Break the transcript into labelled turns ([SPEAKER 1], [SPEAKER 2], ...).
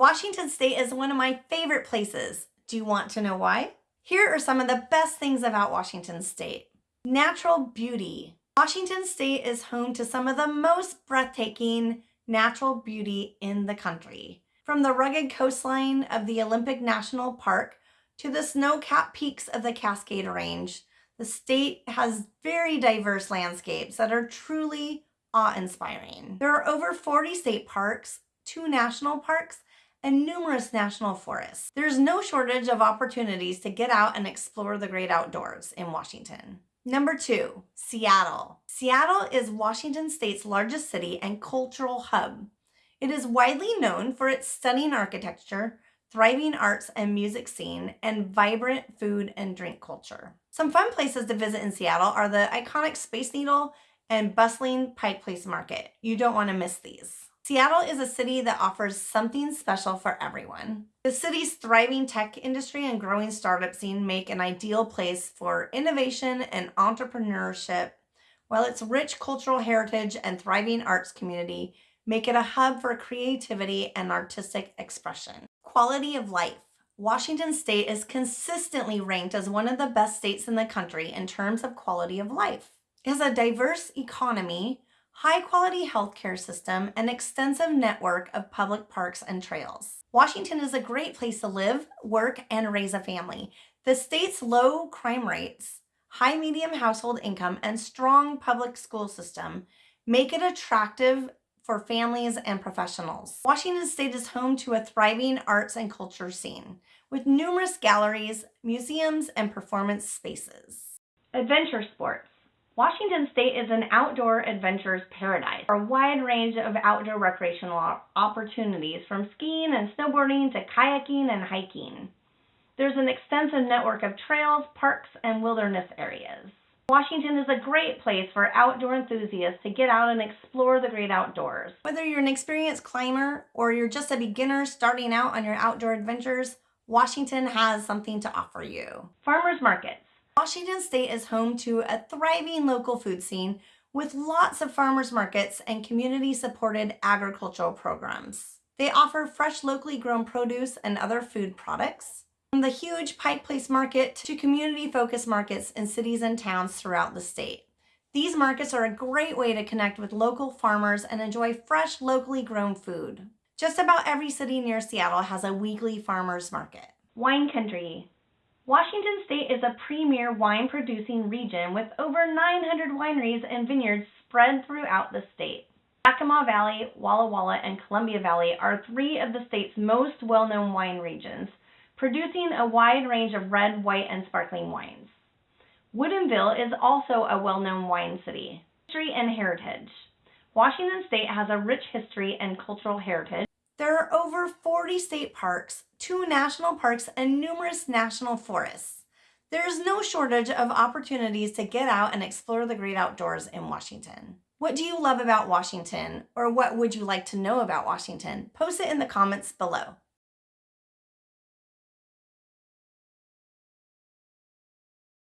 [SPEAKER 1] Washington State is one of my favorite places. Do you want to know why? Here are some of the best things about Washington State. Natural beauty. Washington State is home to some of the most breathtaking natural beauty in the country. From the rugged coastline of the Olympic National Park to the snow-capped peaks of the Cascade Range, the state has very diverse landscapes that are truly awe-inspiring. There are over 40 state parks, two national parks, and numerous national forests. There's no shortage of opportunities to get out and explore the great outdoors in Washington. Number two, Seattle. Seattle is Washington State's largest city and cultural hub. It is widely known for its stunning architecture, thriving arts and music scene, and vibrant food and drink culture. Some fun places to visit in Seattle are the iconic Space Needle and bustling Pike Place Market. You don't want to miss these. Seattle is a city that offers something special for everyone. The city's thriving tech industry and growing startup scene make an ideal place for innovation and entrepreneurship, while its rich cultural heritage and thriving arts community make it a hub for creativity and artistic expression. Quality of life. Washington State is consistently ranked as one of the best states in the country in terms of quality of life. It has a diverse economy, high quality healthcare system, and extensive network of public parks and trails. Washington is a great place to live, work, and raise a family. The state's low crime rates, high medium household income, and strong public school system make it attractive for families and professionals. Washington State is home to a thriving arts and culture scene with numerous galleries, museums, and performance spaces. Adventure sports. Washington State is an outdoor adventures paradise for a wide range of outdoor recreational opportunities from skiing and snowboarding to kayaking and hiking. There's an extensive network of trails, parks, and wilderness areas. Washington is a great place for outdoor enthusiasts to get out and explore the great outdoors. Whether you're an experienced climber or you're just a beginner starting out on your outdoor adventures, Washington has something to offer you. Farmers markets. Washington State is home to a thriving local food scene with lots of farmers markets and community-supported agricultural programs. They offer fresh locally grown produce and other food products. From the huge Pike Place Market to community-focused markets in cities and towns throughout the state. These markets are a great way to connect with local farmers and enjoy fresh, locally grown food. Just about every city near Seattle has a weekly farmers market. Wine country. Washington State is a premier wine producing region with over 900 wineries and vineyards spread throughout the state. Yakima Valley, Walla Walla, and Columbia Valley are three of the state's most well-known wine regions, producing a wide range of red, white, and sparkling wines. Woodinville is also a well-known wine city. History and heritage. Washington State has a rich history and cultural heritage. There are over 40 state parks, two national parks, and numerous national forests. There is no shortage of opportunities to get out and explore the great outdoors in Washington. What do you love about Washington? Or what would you like to know about Washington? Post it in the comments below.